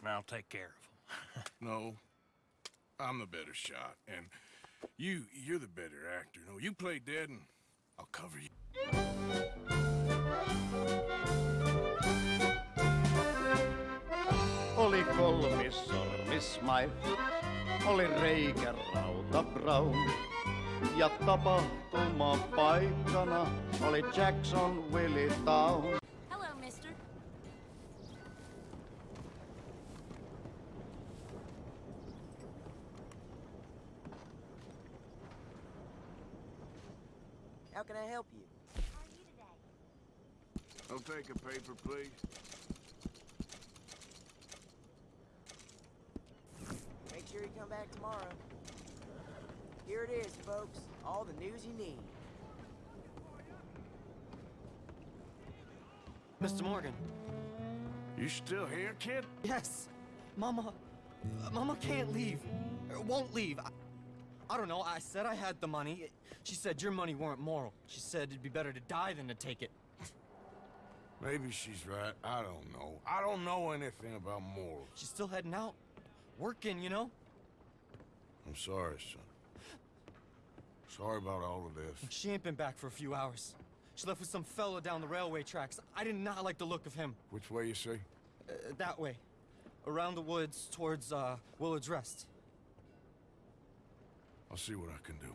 and I'll take care of them. No. I'm the better shot, and you, you're the better actor. No, you play dead, and I'll cover you. Oli kolmis sormismai, oli reikä Brown. Ja tapahtuma paikkana oli Jackson Willie Town. Hello, mister. How can I help you? How are you today? I'll take a paper, please. Make sure you come back tomorrow. Here it is, folks. All the news you need. Mr. Morgan. You still here, kid? Yes. Mama. Mama can't leave. Won't leave. I, I don't know. I said I had the money. She said your money weren't moral. She said it'd be better to die than to take it. Maybe she's right. I don't know. I don't know anything about morals. She's still heading out. Working, you know? I'm sorry, son. Sorry about all of this. She ain't been back for a few hours. She left with some fellow down the railway tracks. I did not like the look of him. Which way you say? Uh, that way. Around the woods towards, uh, Willard's Rest. I'll see what I can do.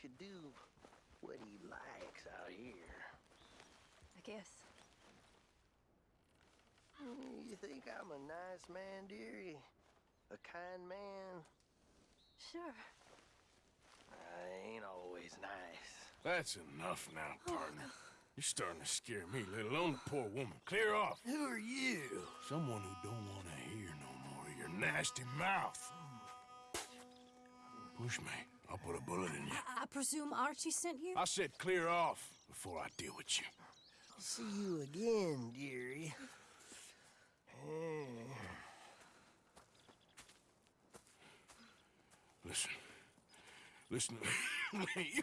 Could do what he likes out here. I guess. Mm, You think I'm a nice man, dearie? A kind man? Sure. I ain't always nice. That's enough now, partner. You're starting to scare me, let alone the poor woman. Clear off. Who are you? Someone who don't want to hear no more of your nasty mouth. Push me. I'll put a bullet in you. I presume Archie sent you? I said clear off before I deal with you. I'll see you again, dearie. Eh, Listen. Listen to me.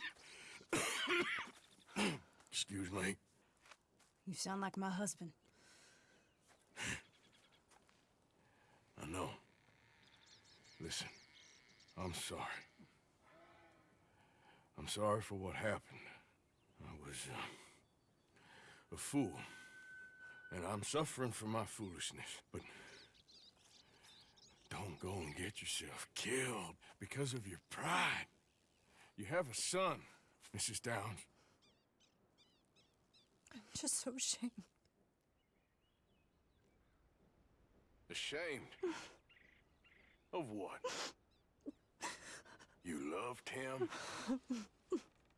Excuse me. You sound like my husband. I know. Listen, I'm sorry. I'm sorry for what happened. I was uh, a fool. And I'm suffering for my foolishness. But don't go and get yourself killed because of your pride. You have a son, Mrs. Downs. I'm just so ashamed. Ashamed? of what? You loved him?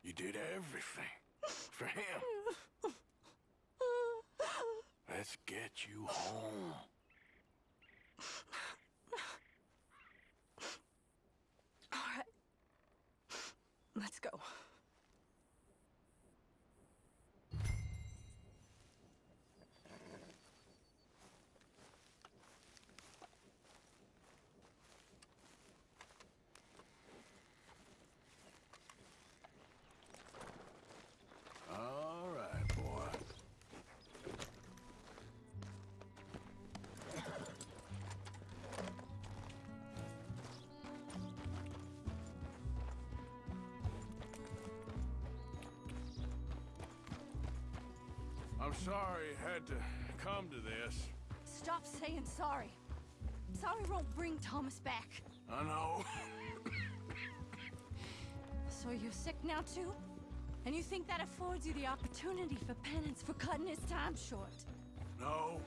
You did everything for him. Let's get you home. All right. Let's go. I'm sorry it had to come to this. Stop saying sorry. Sorry won't bring Thomas back. I know. So you're sick now too? And you think that affords you the opportunity for penance for cutting his time short? No,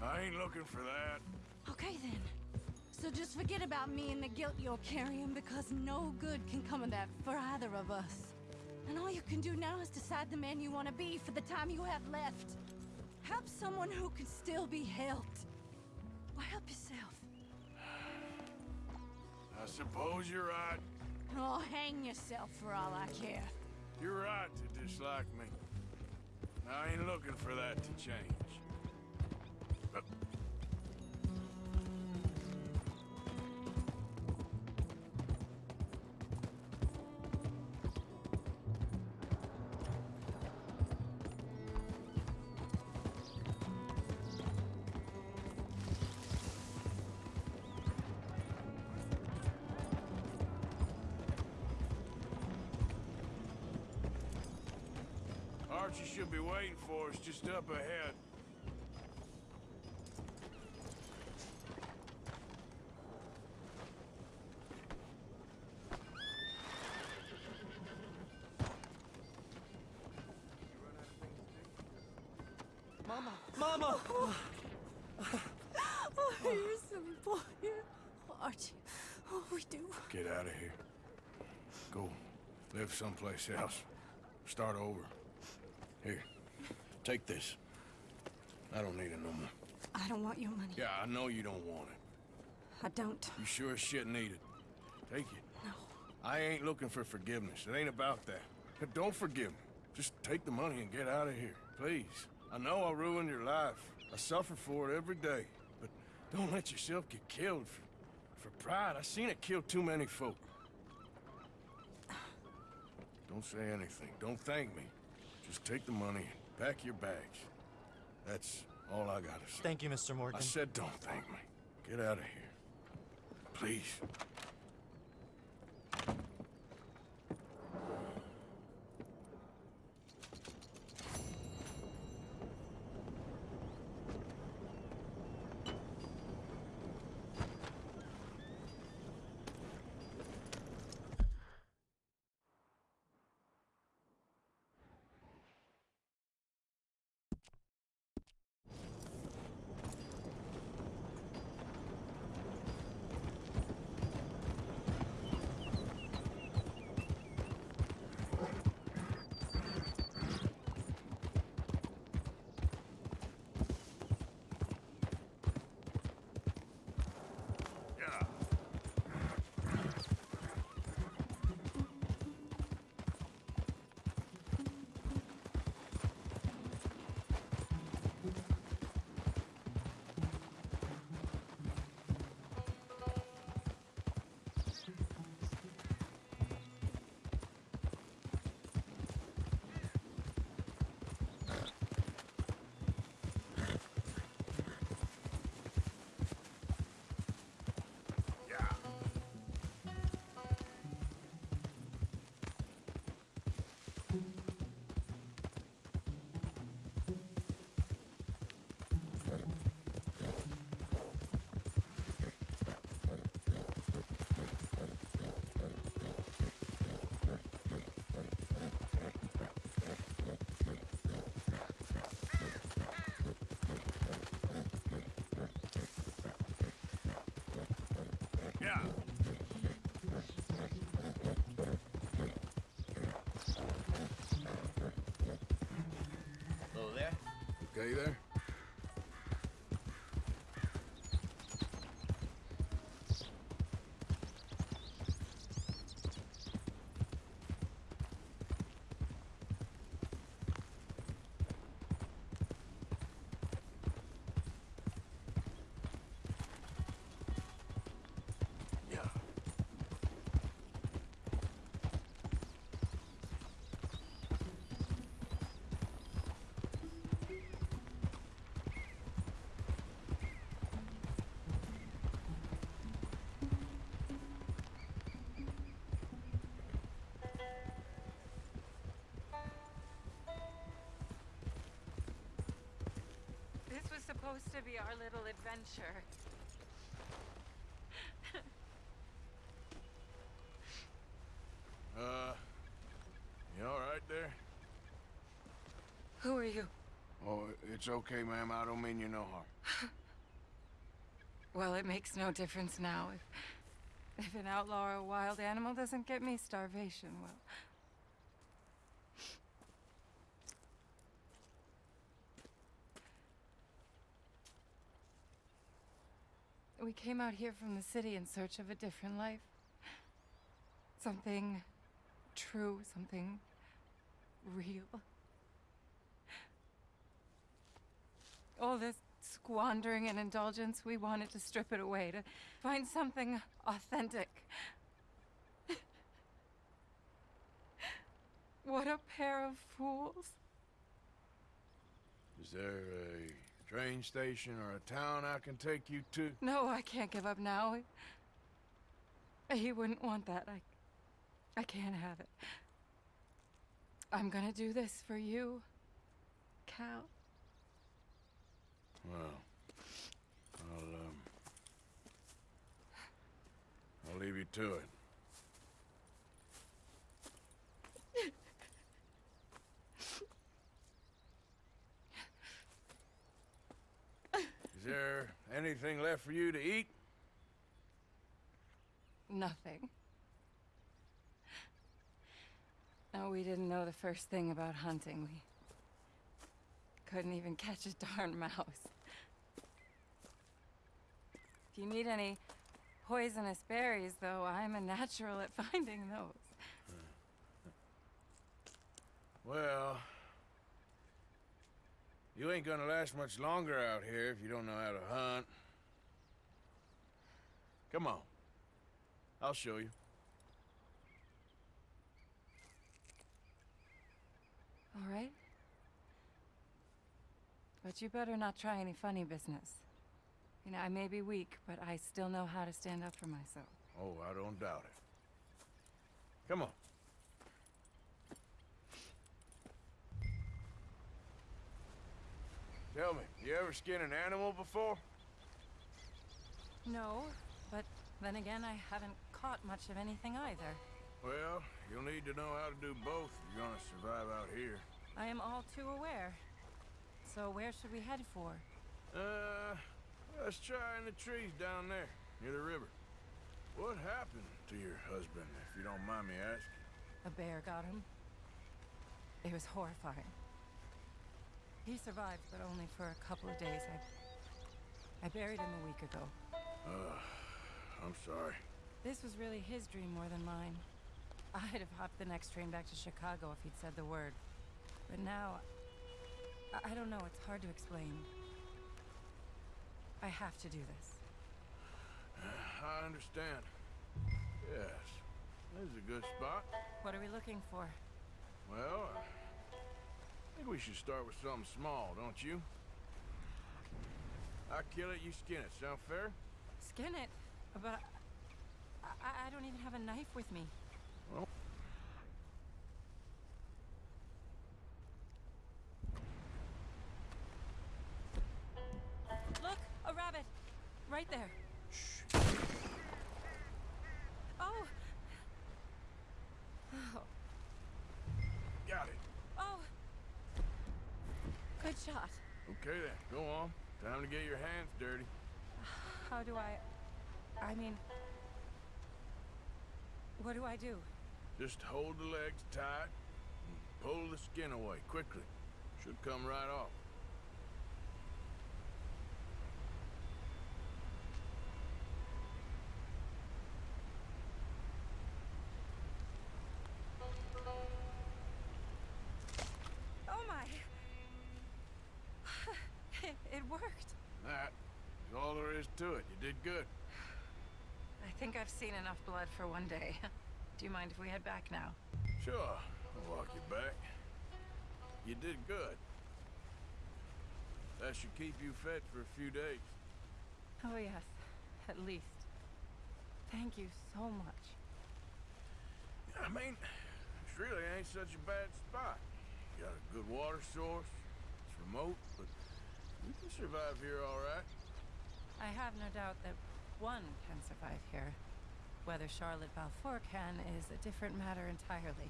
I ain't looking for that. Okay then. So just forget about me and the guilt you're carrying because no good can come of that for either of us. And all you can do now is decide the man you want to be for the time you have left. Help someone who can still be helped. Or help yourself. I suppose you're right. Oh, hang yourself for all I care. You're right to dislike me. I ain't looking for that to change. Archie should be waiting for us just up ahead. Mama! Mama! Oh, you're a silly boy. Oh, Archie, oh, we do. Get out of here. Go live someplace else. Start over. Take this. I don't need it no more. I don't want your money. Yeah, I know you don't want it. I don't. You sure as shit need it. Take it. No. I ain't looking for forgiveness. It ain't about that. But don't forgive me. Just take the money and get out of here, please. I know I ruined your life. I suffer for it every day. But don't let yourself get killed for, for pride. I seen it kill too many folk. Don't say anything. Don't thank me. Just take the money and pack your bags. That's all I gotta say. Thank you, Mr. Morgan. I said don't thank me. Get out of here. Please. Okay there? Supposed to be our little adventure. Uh, you all right there? Who are you? Oh, it's okay, ma'am. I don't mean you no harm. Well, it makes no difference now. If, if an outlaw or a wild animal doesn't get me, starvation will. We came out here from the city in search of a different life. Something true, something real. All this squandering and indulgence, we wanted to strip it away, to find something authentic. what a pair of fools. Is there a train station or a town I can take you to? No, I can't give up now. He wouldn't want that. I I can't have it. I'm gonna do this for you, Cal. Well, I'll, um... I'll leave you to it. There anything left for you to eat? Nothing. No, we didn't know the first thing about hunting. We couldn't even catch a darn mouse. If you need any poisonous berries, though, I'm a natural at finding those. Well... You ain't gonna last much longer out here if you don't know how to hunt. Come on. I'll show you. All right? But you better not try any funny business. You know, I may be weak, but I still know how to stand up for myself. Oh, I don't doubt it. Come on. Tell me, you ever skin an animal before? No, but then again, I haven't caught much of anything either. Well, you'll need to know how to do both if you're gonna survive out here. I am all too aware. So where should we head for? Uh, let's try in the trees down there, near the river. What happened to your husband, if you don't mind me asking? A bear got him. It was horrifying. He survived, but only for a couple of days. I, I buried him a week ago. Uh, I'm sorry. This was really his dream more than mine. I'd have hopped the next train back to Chicago if he'd said the word. But now, I, I don't know, it's hard to explain. I have to do this. I understand. Yes, this is a good spot. What are we looking for? Well, think we should start with something small, don't you? I kill it, you skin it. Sound fair? Skin it, but I, I, I don't even have a knife with me. Well. Look, a rabbit, right there. Oh. Oh. Got it. Oh. Good shot. Okay then, go on. Time to get your hands dirty. How do I... I mean... What do I do? Just hold the legs tight and pull the skin away quickly. Should come right off. Think I've seen enough blood for one day. Do you mind if we head back now? Sure, I'll walk you back. You did good. That should keep you fed for a few days. Oh, yes. At least. Thank you so much. I mean, this really ain't such a bad spot. You got a good water source. It's remote, but you can survive here all right. I have no doubt that one can survive here. Whether Charlotte Balfour can is a different matter entirely.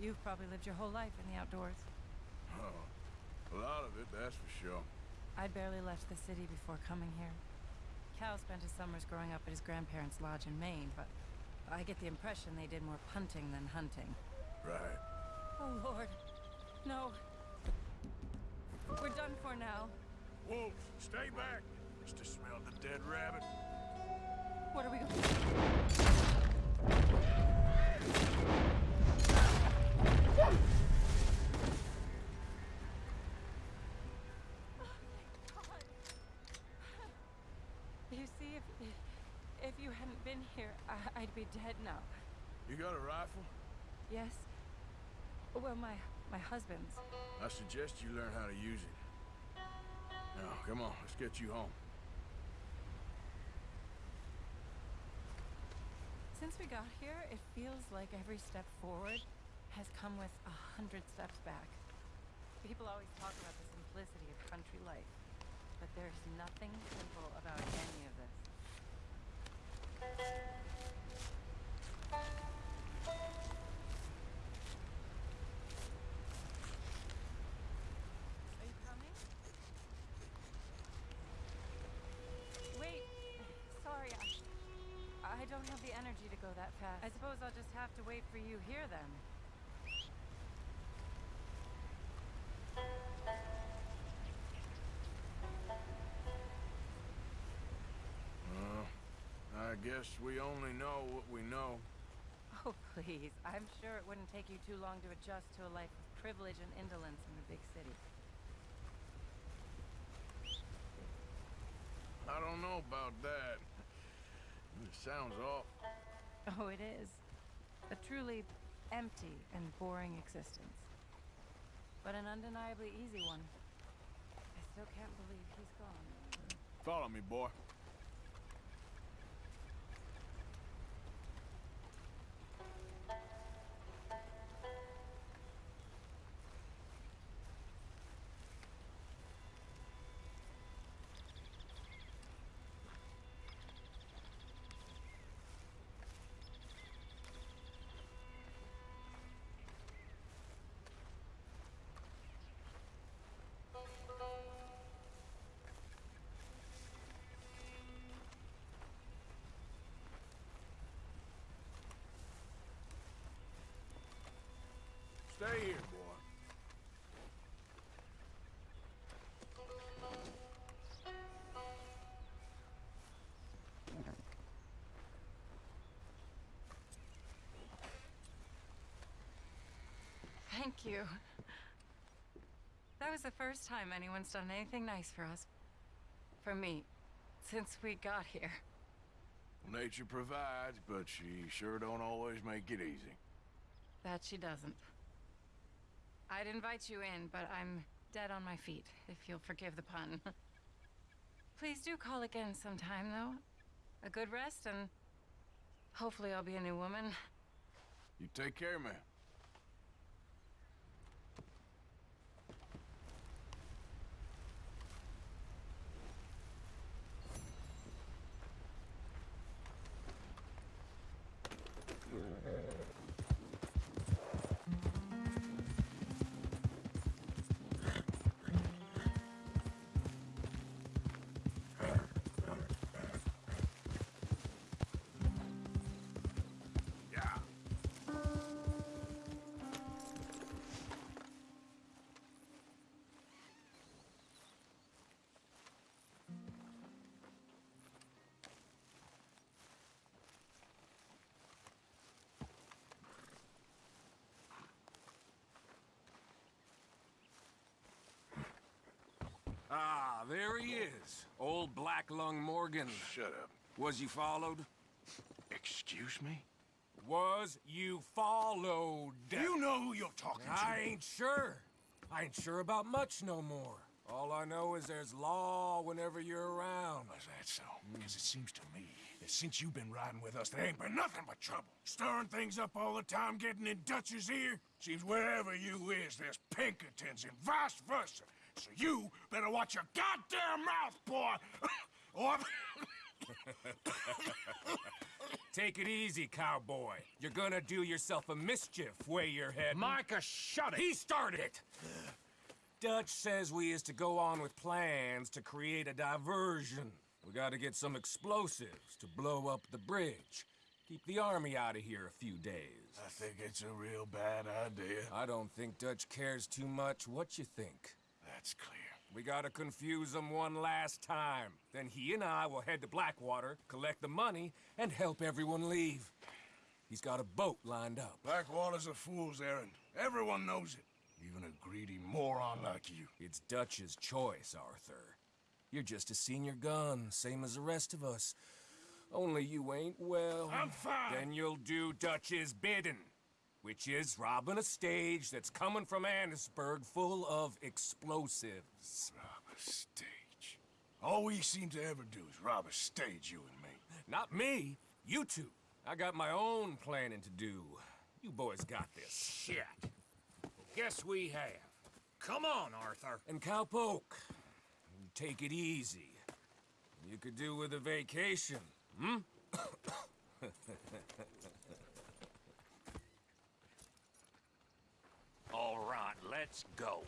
You've probably lived your whole life in the outdoors. Oh, a lot of it, that's for sure. I'd barely left the city before coming here. Cal spent his summers growing up at his grandparents' lodge in Maine, but I get the impression they did more punting than hunting. Right. Oh, Lord. No. We're done for now. Wolves, stay back. Just to smell the dead rabbit. What are we going You see, if if you hadn't been here, I, I'd be dead now. You got a rifle? Yes. Well, my my husband's. I suggest you learn how to use it. Now, come on, let's get you home. Since we got here, it feels like every step forward has come with a hundred steps back. People always talk about the simplicity of country life, but there's nothing simple about any of this. Are you coming? Wait, sorry, I, I don't have the energy to go that fast. I suppose I'll just have to wait for you here then. Uh, I guess we only know what we know. Oh, please. I'm sure it wouldn't take you too long to adjust to a life of privilege and indolence in the big city. I don't know about that. It sounds off. Oh, it is. A truly empty and boring existence. But an undeniably easy one. I still can't believe he's gone. Follow me, boy. Stay here, boy. Thank you. That was the first time anyone's done anything nice for us. For me. Since we got here. Nature provides, but she sure don't always make it easy. That she doesn't. I'd invite you in, but I'm dead on my feet, if you'll forgive the pun. Please do call again sometime, though. A good rest, and hopefully I'll be a new woman. You take care, man. Ah, there he is. Old Black Lung Morgan. Shut up. Was you followed? Excuse me? Was you followed? You know who you're talking to. I ain't sure. I ain't sure about much no more. All I know is there's law whenever you're around. Is that so? Because it seems to me that since you've been riding with us, there ain't been nothing but trouble. Stirring things up all the time, getting in Dutch's ear. Seems wherever you is, there's Pinkertons and vice versa. So you better watch your goddamn mouth, boy! or... Take it easy, cowboy. You're gonna do yourself a mischief way you're heading. Micah, shut it! He started it! Dutch says we is to go on with plans to create a diversion. We gotta get some explosives to blow up the bridge. Keep the army out of here a few days. I think it's a real bad idea. I don't think Dutch cares too much what you think. That's clear. We gotta confuse him one last time. Then he and I will head to Blackwater, collect the money, and help everyone leave. He's got a boat lined up. Blackwater's a fool's errand. Everyone knows it. Even a greedy moron like you. It's Dutch's choice, Arthur. You're just a senior gun, same as the rest of us. Only you ain't well. I'm fine. Then you'll do Dutch's bidding, which is robbing a stage that's coming from Annesburg full of explosives. Rob a stage. All we seem to ever do is rob a stage, you and me. Not me, you two. I got my own planning to do. You boys got this. Shit. Guess we have. Come on, Arthur. And Cowpoke, take it easy. You could do with a vacation, hmm? All right, let's go.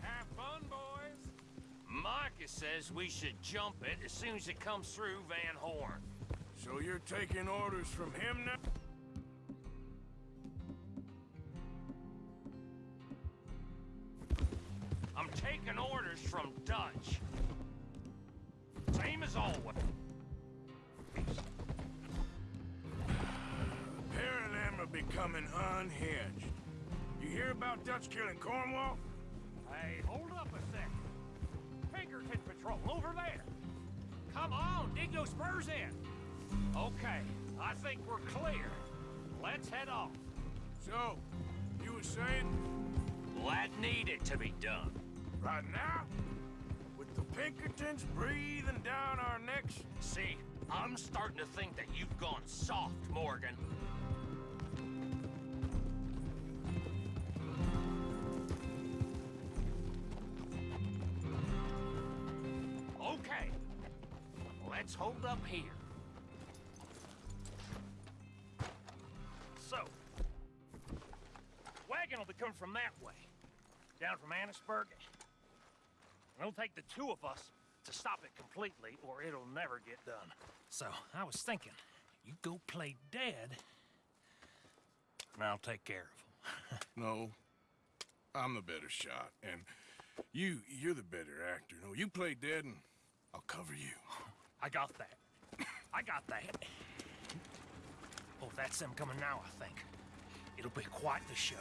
Have fun, boys. Micah says we should jump it as soon as it comes through Van Horn. So you're taking orders from him now? I'm taking orders from Dutch. Same as always. Becoming unhinged. You hear about Dutch killing Cornwall? Hey, hold up a second. Pinkerton Patrol, over there. Come on, dig those spurs in. Okay, I think we're clear. Let's head off. So, you were saying Well, that needed to be done. right now? With the Pinkertons breathing down our necks? See, I'm starting to think that you've gone soft, Morgan. Will be coming from that way, down from Annesburg. It'll take the two of us to stop it completely, or it'll never get done. So, I was thinking, you go play dead, and I'll take care of him. No. I'm the better shot, and you, you're the better actor. No, you play dead and I'll cover you. I got that. I got that. Oh, that's them coming now, I think. It'll be quite the show.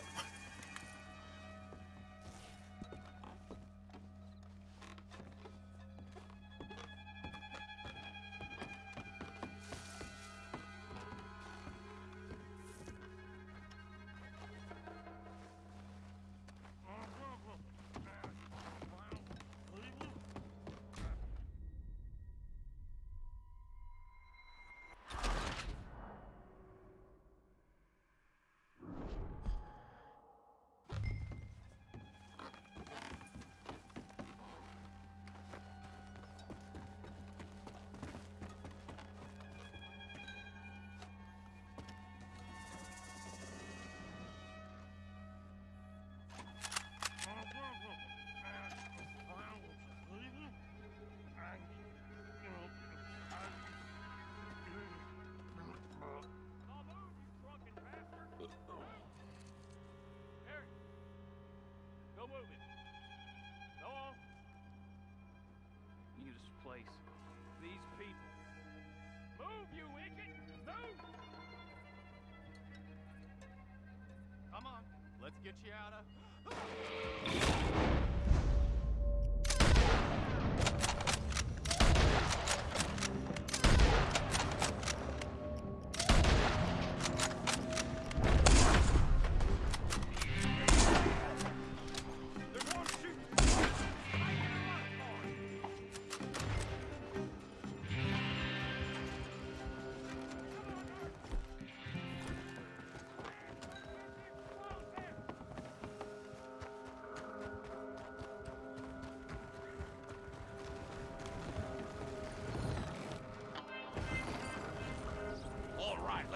Move, you! Move! Come on, let's get you out of. Ah!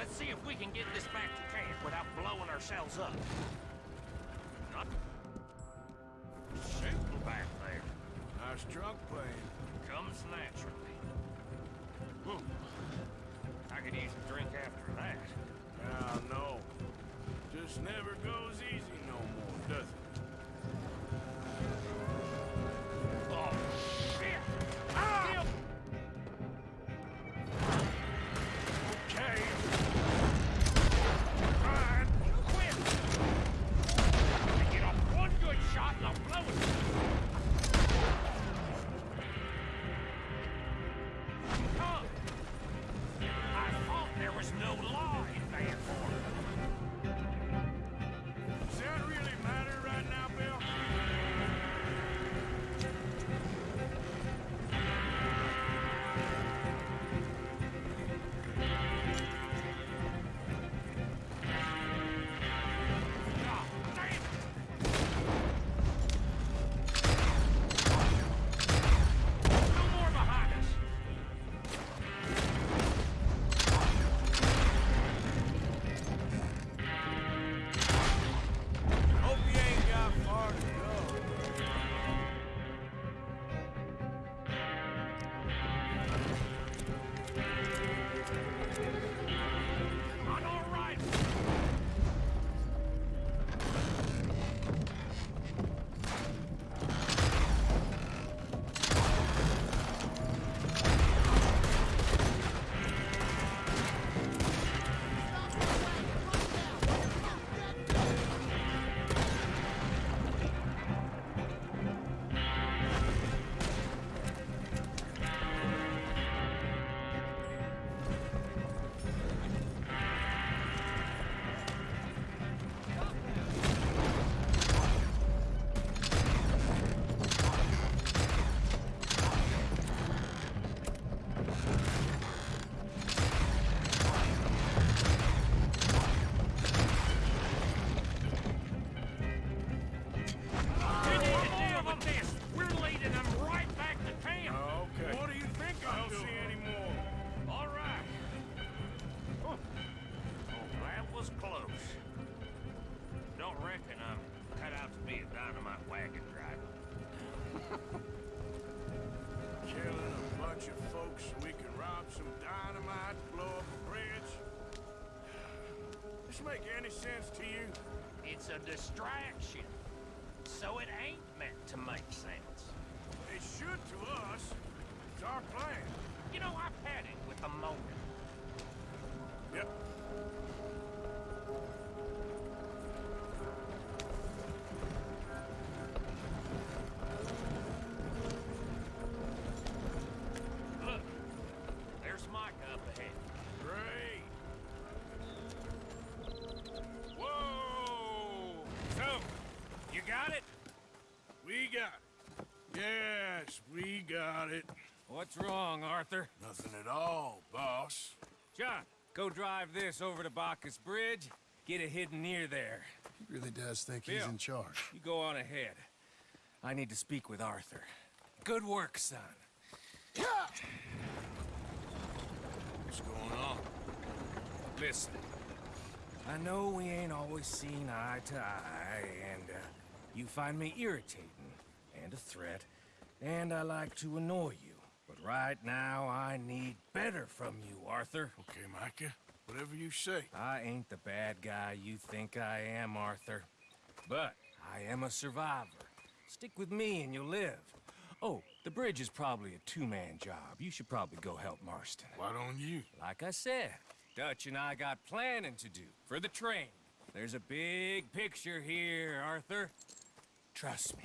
Let's see if we can get this back to camp without blowing ourselves up. Make any sense to you? It's a distraction. So it ain't meant to make sense. It should to us. It's our plan. You know, I've had it with the moment. Go drive this over to Bacchus Bridge. Get it hidden near there. He really does think he's in charge. You go on ahead. I need to speak with Arthur. Good work, son. What's going on? Listen, I know we ain't always seen eye to eye, and uh, you find me irritating and a threat, and I like to annoy you. But right now, I need better from you, Arthur. Okay, Micah. Whatever you say. I ain't the bad guy you think I am, Arthur. But I am a survivor. Stick with me and you'll live. Oh, the bridge is probably a two-man job. You should probably go help Marston. Why don't you? Like I said, Dutch and I got planning to do for the train. There's a big picture here, Arthur. Trust me.